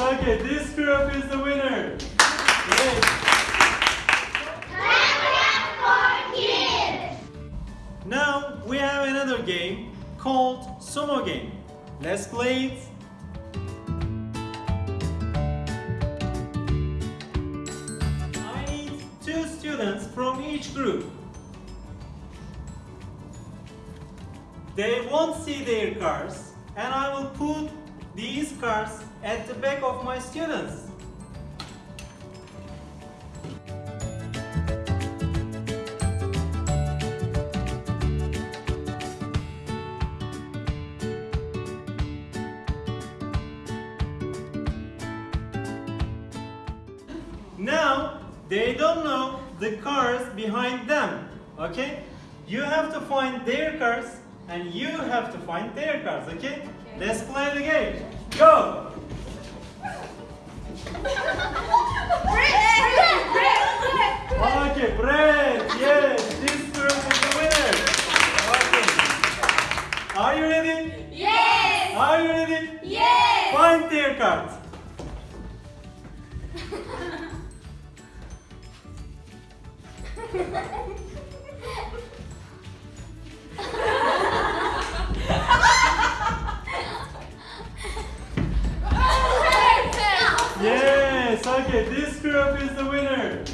Okay, this group is the winner. Now we have another game called Sumo Game. Let's play it. I need two students from each group. They won't see their cars and I will these cars at the back of my students. Now they don't know the cars behind them. Okay? You have to find their cars and you have to find their cars. Okay? Let's play the game. Go! Okay, Brett. Yes, this group is the winner. Okay. Are you ready? Yes! Are you ready? Yes! Find their. okay, this group is the winner.